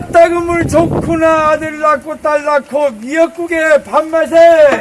아따 그물 좋구나. 아들 낳고 딸 낳고 미역국에 밥맛에.